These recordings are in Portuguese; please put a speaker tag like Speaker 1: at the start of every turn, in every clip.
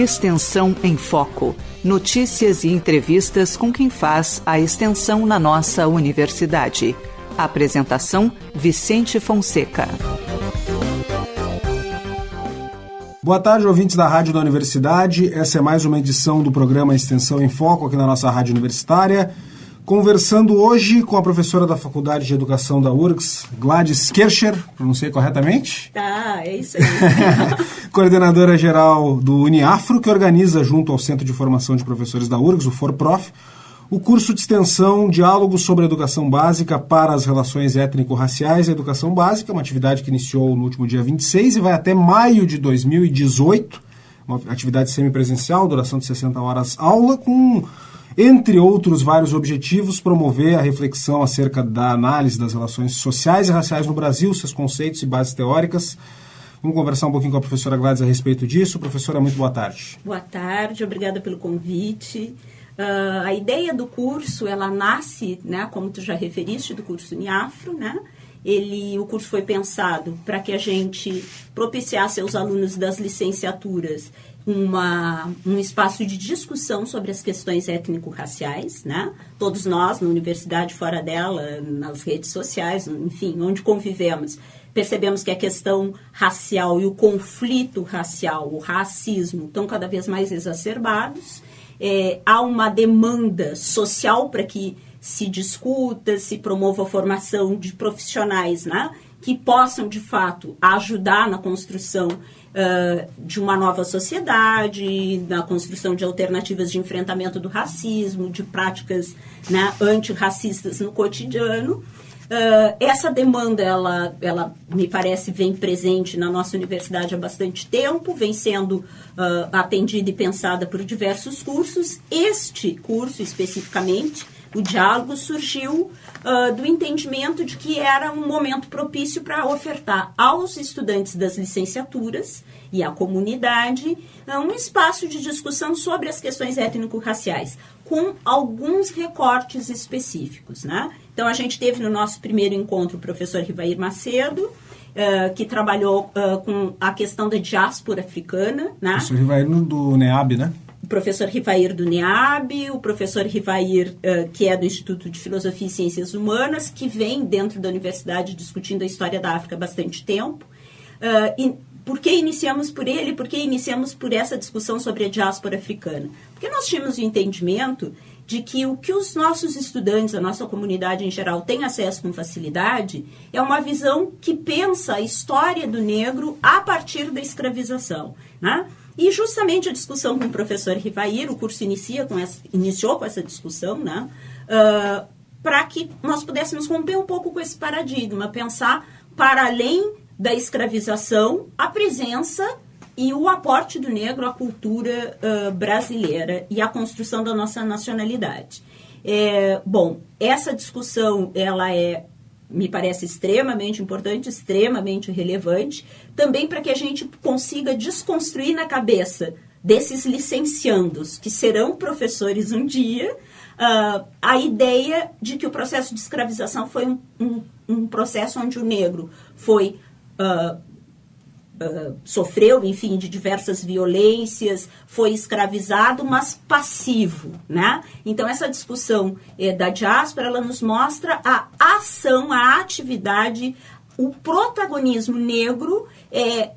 Speaker 1: Extensão em Foco. Notícias e entrevistas com quem faz a extensão na nossa universidade. Apresentação: Vicente Fonseca.
Speaker 2: Boa tarde, ouvintes da Rádio da Universidade. Essa é mais uma edição do programa Extensão em Foco aqui na nossa Rádio Universitária. Conversando hoje com a professora da Faculdade de Educação da URGS, Gladys Kircher, pronunciei corretamente?
Speaker 3: Tá, é isso aí.
Speaker 2: Coordenadora geral do Uniafro, que organiza, junto ao Centro de Formação de Professores da URGS, o FORPROF, o curso de extensão Diálogo sobre Educação Básica para as Relações Étnico-Raciais e Educação Básica, uma atividade que iniciou no último dia 26 e vai até maio de 2018, uma atividade semipresencial, duração de 60 horas aula, com entre outros vários objetivos, promover a reflexão acerca da análise das relações sociais e raciais no Brasil, seus conceitos e bases teóricas. Vamos conversar um pouquinho com a professora Gladys a respeito disso. Professora, muito boa tarde.
Speaker 3: Boa tarde, obrigada pelo convite. Uh, a ideia do curso, ela nasce, né, como tu já referiste, do curso Uniafro, né? Ele, o curso foi pensado para que a gente propiciasse aos alunos das licenciaturas uma, um espaço de discussão sobre as questões étnico-raciais, né? Todos nós, na universidade, fora dela, nas redes sociais, enfim, onde convivemos, percebemos que a questão racial e o conflito racial, o racismo, estão cada vez mais exacerbados. É, há uma demanda social para que se discuta, se promova a formação de profissionais, né? Que possam, de fato, ajudar na construção uh, de uma nova sociedade, na construção de alternativas de enfrentamento do racismo, de práticas né, antirracistas no cotidiano. Uh, essa demanda, ela, ela me parece, vem presente na nossa universidade há bastante tempo, vem sendo uh, atendida e pensada por diversos cursos. Este curso, especificamente, o diálogo surgiu uh, do entendimento de que era um momento propício para ofertar aos estudantes das licenciaturas e à comunidade uh, um espaço de discussão sobre as questões étnico-raciais, com alguns recortes específicos. Né? Então, a gente teve no nosso primeiro encontro o professor Rivair Macedo, uh, que trabalhou com a questão da diáspora africana. Né?
Speaker 2: Professor Rivair do NEAB, né?
Speaker 3: Professor Rivair do NEAB, o professor Rivair, uh, que é do Instituto de Filosofia e Ciências Humanas, que vem dentro da universidade discutindo a história da África há bastante tempo. Uh, e por que iniciamos por ele? Por que iniciamos por essa discussão sobre a diáspora africana? Porque nós tínhamos o entendimento de que o que os nossos estudantes, a nossa comunidade em geral, tem acesso com facilidade é uma visão que pensa a história do negro a partir da escravização. Né? E justamente a discussão com o professor Rivair, o curso inicia com essa, iniciou com essa discussão, né? Uh, para que nós pudéssemos romper um pouco com esse paradigma, pensar para além da escravização, a presença e o aporte do negro à cultura uh, brasileira e à construção da nossa nacionalidade. É, bom, essa discussão ela é me parece extremamente importante, extremamente relevante, também para que a gente consiga desconstruir na cabeça desses licenciandos, que serão professores um dia, uh, a ideia de que o processo de escravização foi um, um, um processo onde o negro foi uh, sofreu, enfim, de diversas violências, foi escravizado, mas passivo, né? Então, essa discussão eh, da diáspora, ela nos mostra a ação, a atividade, o protagonismo negro eh,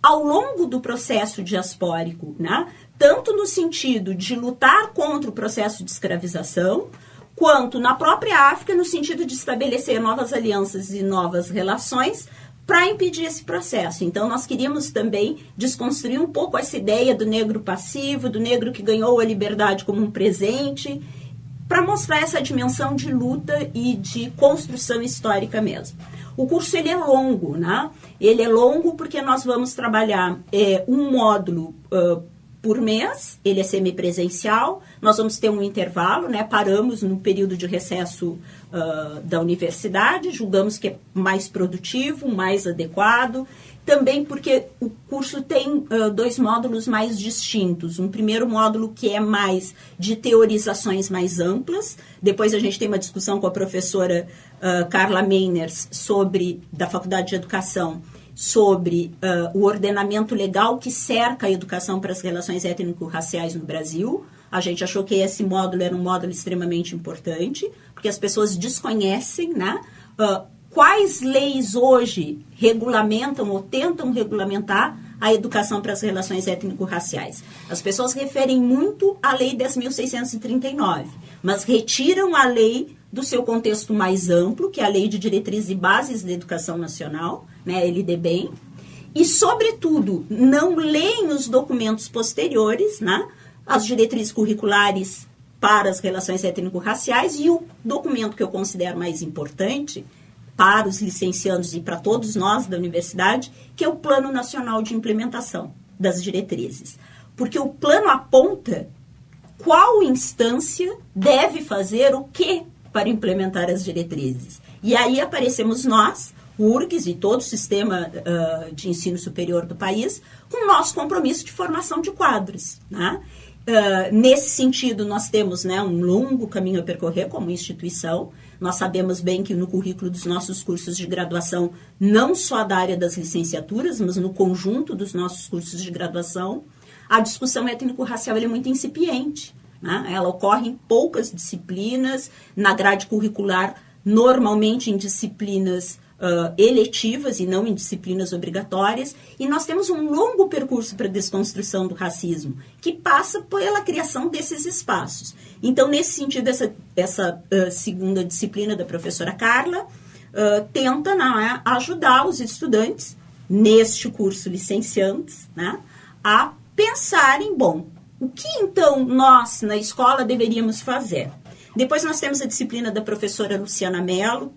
Speaker 3: ao longo do processo diaspórico, né? Tanto no sentido de lutar contra o processo de escravização, quanto na própria África, no sentido de estabelecer novas alianças e novas relações para impedir esse processo. Então, nós queríamos também desconstruir um pouco essa ideia do negro passivo, do negro que ganhou a liberdade como um presente, para mostrar essa dimensão de luta e de construção histórica mesmo. O curso ele é longo, né? Ele é longo porque nós vamos trabalhar é, um módulo uh, por mês, ele é semipresencial, nós vamos ter um intervalo, né? Paramos no período de recesso uh, da universidade, julgamos que é mais produtivo, mais adequado. Também porque o curso tem uh, dois módulos mais distintos. Um primeiro módulo que é mais de teorizações mais amplas. Depois a gente tem uma discussão com a professora uh, Carla Meiners sobre da Faculdade de Educação sobre uh, o ordenamento legal que cerca a educação para as relações étnico-raciais no Brasil. A gente achou que esse módulo era um módulo extremamente importante, porque as pessoas desconhecem né, uh, quais leis hoje regulamentam ou tentam regulamentar a educação para as relações étnico-raciais. As pessoas referem muito à Lei 10.639, mas retiram a lei do seu contexto mais amplo, que é a Lei de Diretrizes e Bases da Educação Nacional, né, LDBEM, e, sobretudo, não leem os documentos posteriores, né, as diretrizes curriculares para as relações étnico-raciais e o documento que eu considero mais importante, para os licenciados e para todos nós da universidade, que é o Plano Nacional de Implementação das Diretrizes. Porque o plano aponta qual instância deve fazer o que para implementar as diretrizes. E aí aparecemos nós, URGS e todo o sistema uh, de ensino superior do país, com o nosso compromisso de formação de quadros. Né? Uh, nesse sentido, nós temos né, um longo caminho a percorrer como instituição, nós sabemos bem que no currículo dos nossos cursos de graduação, não só da área das licenciaturas, mas no conjunto dos nossos cursos de graduação, a discussão étnico-racial é muito incipiente. Né? Ela ocorre em poucas disciplinas, na grade curricular, normalmente em disciplinas uh, eletivas e não em disciplinas obrigatórias. E nós temos um longo percurso para a desconstrução do racismo, que passa pela criação desses espaços. Então, nesse sentido, essa, essa uh, segunda disciplina da professora Carla uh, tenta né, ajudar os estudantes, neste curso licenciantes, né, a pensarem, bom, o que então nós na escola deveríamos fazer? Depois nós temos a disciplina da professora Luciana Mello,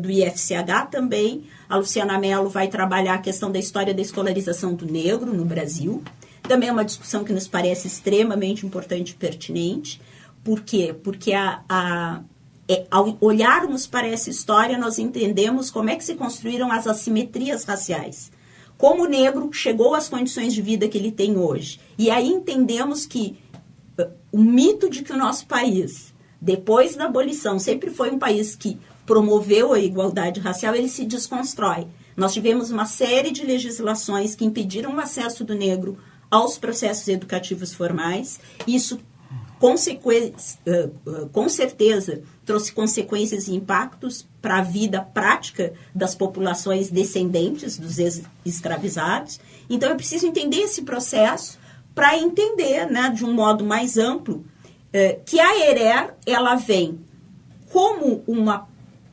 Speaker 3: do IFCH também. A Luciana Mello vai trabalhar a questão da história da escolarização do negro no Brasil. Também é uma discussão que nos parece extremamente importante e pertinente. Por quê? Porque a, a, é, ao olharmos para essa história, nós entendemos como é que se construíram as assimetrias raciais. Como o negro chegou às condições de vida que ele tem hoje. E aí entendemos que o mito de que o nosso país depois da abolição, sempre foi um país que promoveu a igualdade racial, ele se desconstrói. Nós tivemos uma série de legislações que impediram o acesso do negro aos processos educativos formais. Isso, com certeza, trouxe consequências e impactos para a vida prática das populações descendentes dos escravizados. Então, é preciso entender esse processo para entender, né, de um modo mais amplo, é, que a ERER ela vem como uma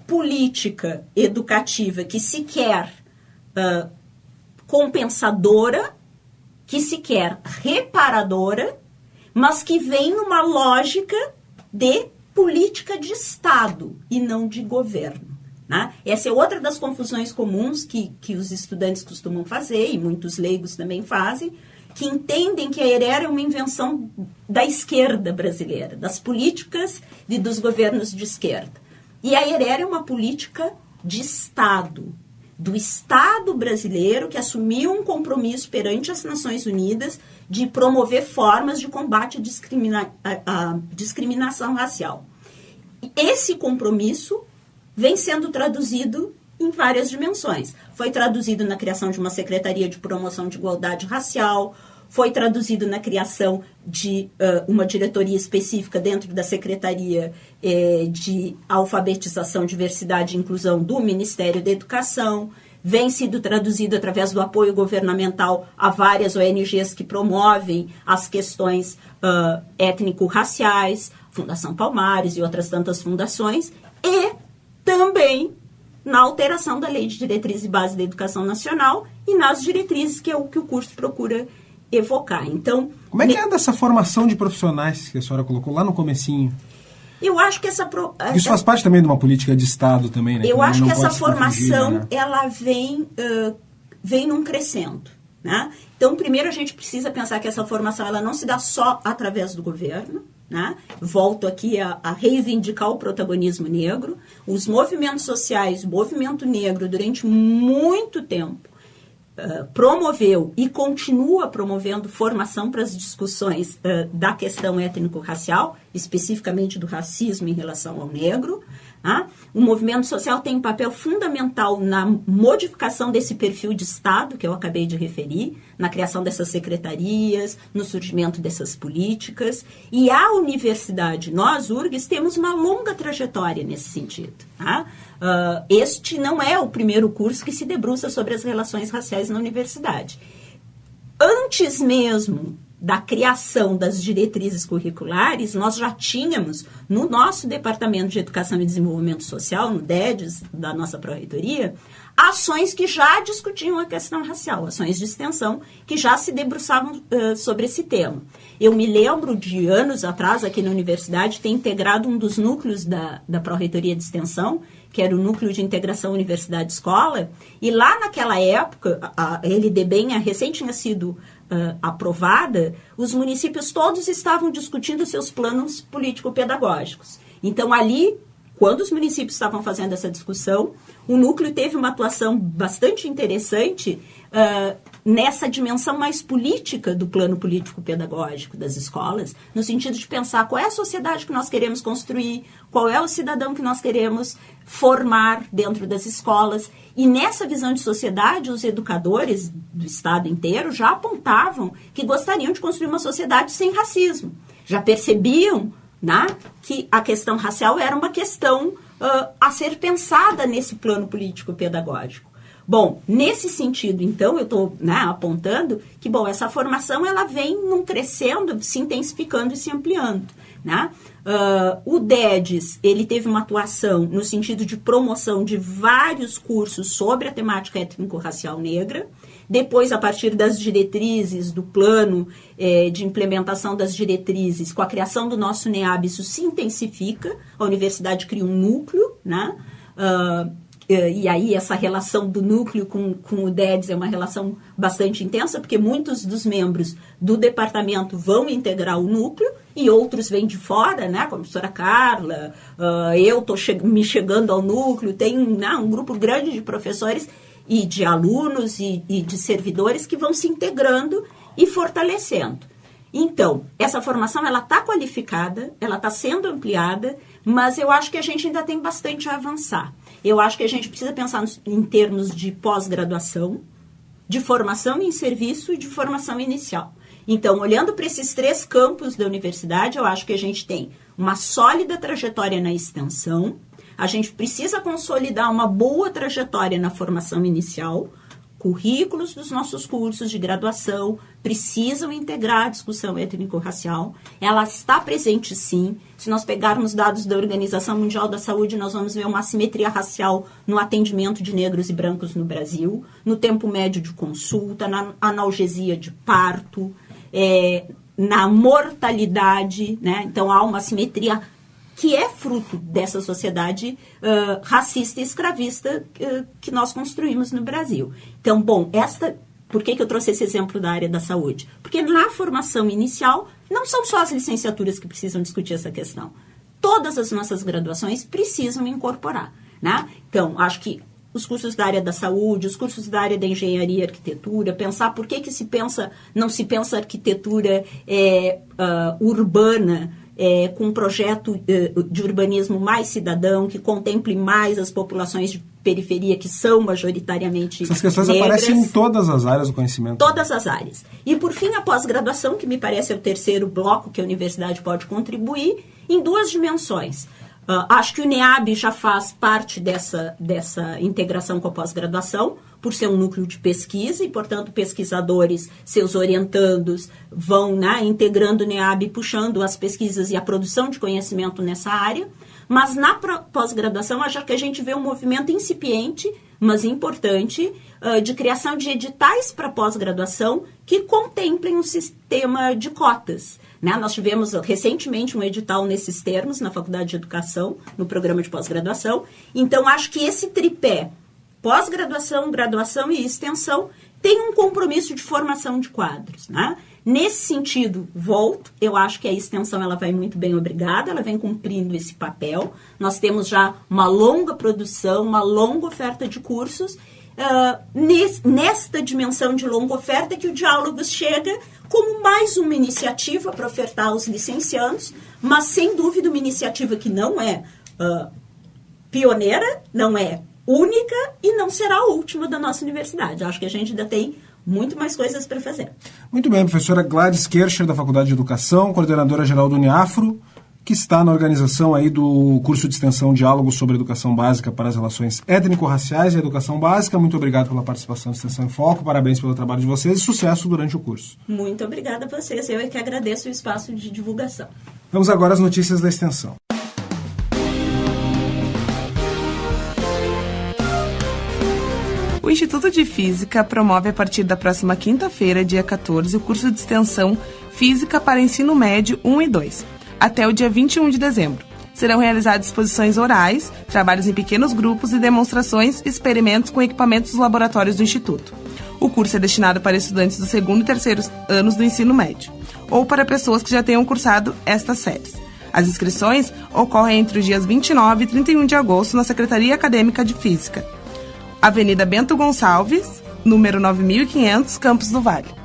Speaker 3: política educativa que se quer uh, compensadora, que se quer reparadora, mas que vem numa lógica de política de Estado e não de governo. Né? Essa é outra das confusões comuns que, que os estudantes costumam fazer, e muitos leigos também fazem, que entendem que a ERER é uma invenção da esquerda brasileira, das políticas e dos governos de esquerda. E a ERER é uma política de Estado, do Estado brasileiro que assumiu um compromisso perante as Nações Unidas de promover formas de combate à, discrimina à discriminação racial. Esse compromisso vem sendo traduzido em várias dimensões. Foi traduzido na criação de uma Secretaria de Promoção de Igualdade Racial, foi traduzido na criação de uh, uma diretoria específica dentro da Secretaria eh, de Alfabetização, Diversidade e Inclusão do Ministério da Educação, vem sido traduzido através do apoio governamental a várias ONGs que promovem as questões uh, étnico-raciais, Fundação Palmares e outras tantas fundações, e também na alteração da Lei de Diretrizes e Base da Educação Nacional e nas diretrizes que é o que o curso procura evocar. Então,
Speaker 2: como é que é dessa formação de profissionais que a senhora colocou lá no comecinho?
Speaker 3: Eu acho que essa, pro,
Speaker 2: isso faz parte também de uma política de Estado também, né?
Speaker 3: Eu acho que essa formação né? ela vem uh, vem num crescendo, né? Então, primeiro a gente precisa pensar que essa formação ela não se dá só através do governo, né? Volto aqui a, a, reivindicar o protagonismo negro. Os movimentos sociais, o movimento negro, durante muito tempo, uh, promoveu e continua promovendo formação para as discussões uh, da questão étnico-racial, especificamente do racismo em relação ao negro. Tá? O movimento social tem um papel fundamental na modificação desse perfil de Estado que eu acabei de referir, na criação dessas secretarias, no surgimento dessas políticas. E a universidade, nós, URGS, temos uma longa trajetória nesse sentido. Tá? Uh, este não é o primeiro curso que se debruça sobre as relações raciais na universidade. Antes mesmo da criação das diretrizes curriculares, nós já tínhamos no nosso Departamento de Educação e Desenvolvimento Social, no DEDES, da nossa Pró-Reitoria, ações que já discutiam a questão racial, ações de extensão que já se debruçavam uh, sobre esse tema. Eu me lembro de anos atrás, aqui na universidade, ter integrado um dos núcleos da, da Pró-Reitoria de Extensão, que era o Núcleo de Integração Universidade-Escola, e lá naquela época, a, a LDBEM recém tinha sido uh, aprovada, os municípios todos estavam discutindo seus planos político-pedagógicos. Então, ali, quando os municípios estavam fazendo essa discussão, o núcleo teve uma atuação bastante interessante uh, nessa dimensão mais política do plano político-pedagógico das escolas, no sentido de pensar qual é a sociedade que nós queremos construir, qual é o cidadão que nós queremos formar dentro das escolas. E nessa visão de sociedade, os educadores do Estado inteiro já apontavam que gostariam de construir uma sociedade sem racismo. Já percebiam né, que a questão racial era uma questão uh, a ser pensada nesse plano político-pedagógico. Bom, nesse sentido, então, eu estou né, apontando que, bom, essa formação ela vem num crescendo, se intensificando e se ampliando. Né? Uh, o DEDES, ele teve uma atuação no sentido de promoção de vários cursos sobre a temática étnico-racial negra. Depois, a partir das diretrizes, do plano eh, de implementação das diretrizes, com a criação do nosso NEAB, isso se intensifica. A universidade cria um núcleo, né? Uh, e aí essa relação do núcleo com, com o DEDS é uma relação bastante intensa, porque muitos dos membros do departamento vão integrar o núcleo e outros vêm de fora, né? Como a professora Carla, uh, eu estou che me chegando ao núcleo, tem né, um grupo grande de professores e de alunos e, e de servidores que vão se integrando e fortalecendo. Então, essa formação ela está qualificada, ela está sendo ampliada, mas eu acho que a gente ainda tem bastante a avançar. Eu acho que a gente precisa pensar em termos de pós-graduação, de formação em serviço e de formação inicial. Então, olhando para esses três campos da universidade, eu acho que a gente tem uma sólida trajetória na extensão, a gente precisa consolidar uma boa trajetória na formação inicial, currículos dos nossos cursos de graduação precisam integrar a discussão étnico-racial. Ela está presente sim. Se nós pegarmos dados da Organização Mundial da Saúde, nós vamos ver uma assimetria racial no atendimento de negros e brancos no Brasil, no tempo médio de consulta, na analgesia de parto, é, na mortalidade, né? Então há uma assimetria que é fruto dessa sociedade uh, racista e escravista uh, que nós construímos no Brasil. Então, bom, esta. Por que, que eu trouxe esse exemplo da área da saúde? Porque na formação inicial, não são só as licenciaturas que precisam discutir essa questão. Todas as nossas graduações precisam incorporar. Né? Então, acho que os cursos da área da saúde, os cursos da área da engenharia e arquitetura, pensar por que, que se pensa, não se pensa arquitetura é, uh, urbana é, com um projeto é, de urbanismo mais cidadão, que contemple mais as populações de periferia, que são majoritariamente
Speaker 2: Essas questões
Speaker 3: negras.
Speaker 2: aparecem em todas as áreas do conhecimento.
Speaker 3: Todas as áreas. E, por fim, a pós-graduação, que me parece é o terceiro bloco que a universidade pode contribuir, em duas dimensões. Uh, acho que o NEAB já faz parte dessa, dessa integração com a pós-graduação, por ser um núcleo de pesquisa e, portanto, pesquisadores, seus orientandos, vão né, integrando o NEAB, puxando as pesquisas e a produção de conhecimento nessa área. Mas na pós-graduação, acho que a gente vê um movimento incipiente, mas importante, uh, de criação de editais para pós-graduação que contemplem um sistema de cotas. Né? Nós tivemos recentemente um edital nesses termos na Faculdade de Educação, no programa de pós-graduação. Então, acho que esse tripé pós-graduação, graduação e extensão tem um compromisso de formação de quadros, né? Nesse sentido, volto, eu acho que a extensão ela vai muito bem obrigada, ela vem cumprindo esse papel. Nós temos já uma longa produção, uma longa oferta de cursos. Uh, nesta dimensão de longa oferta que o Diálogos chega como mais uma iniciativa para ofertar aos licenciados, mas sem dúvida uma iniciativa que não é uh, pioneira, não é única e não será a última da nossa universidade. Acho que a gente ainda tem muito mais coisas para fazer.
Speaker 2: Muito bem, professora Gladys Kircher, da Faculdade de Educação, coordenadora geral do Uniafro, que está na organização aí do curso de extensão Diálogo sobre Educação Básica para as Relações Étnico-Raciais e Educação Básica. Muito obrigado pela participação do Extensão em Foco, parabéns pelo trabalho de vocês e sucesso durante o curso.
Speaker 3: Muito obrigada a vocês, eu é que agradeço o espaço de divulgação.
Speaker 2: Vamos agora às notícias da extensão.
Speaker 4: O Instituto de Física promove a partir da próxima quinta-feira, dia 14, o curso de extensão Física para Ensino Médio 1 e 2, até o dia 21 de dezembro. Serão realizadas exposições orais, trabalhos em pequenos grupos e demonstrações e experimentos com equipamentos dos laboratórios do Instituto. O curso é destinado para estudantes do segundo e terceiro anos do ensino médio, ou para pessoas que já tenham cursado estas séries. As inscrições ocorrem entre os dias 29 e 31 de agosto na Secretaria Acadêmica de Física, Avenida Bento Gonçalves, número 9500, Campos do Vale.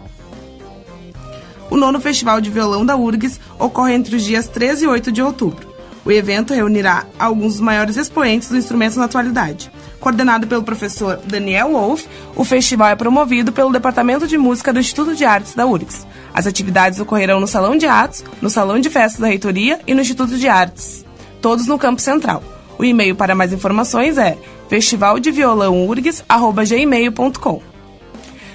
Speaker 4: O nono Festival de Violão da URGS ocorre entre os dias 13 e 8 de outubro. O evento reunirá alguns dos maiores expoentes do instrumento na atualidade. Coordenado pelo professor Daniel Wolff, o festival é promovido pelo Departamento de Música do Instituto de Artes da URGS. As atividades ocorrerão no Salão de Atos, no Salão de Festas da Reitoria e no Instituto de Artes, todos no Campo Central. O e-mail para mais informações é festivaldeviolãourgs.gmail.com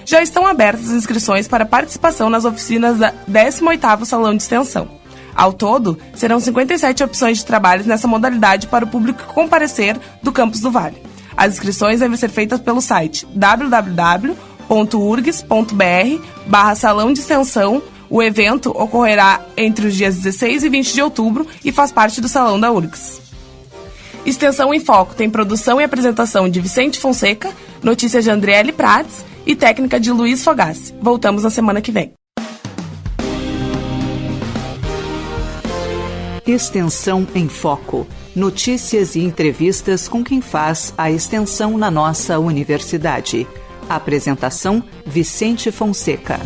Speaker 4: Já estão abertas as inscrições para participação nas oficinas da 18º Salão de Extensão. Ao todo, serão 57 opções de trabalhos nessa modalidade para o público comparecer do Campus do Vale. As inscrições devem ser feitas pelo site www.urgs.br barra Salão de Extensão. O evento ocorrerá entre os dias 16 e 20 de outubro e faz parte do Salão da URGS. Extensão em Foco tem produção e apresentação de Vicente Fonseca, notícias de Andriele Prates e técnica de Luiz Fogassi. Voltamos na semana que vem.
Speaker 1: Extensão em Foco. Notícias e entrevistas com quem faz a extensão na nossa universidade. Apresentação: Vicente Fonseca.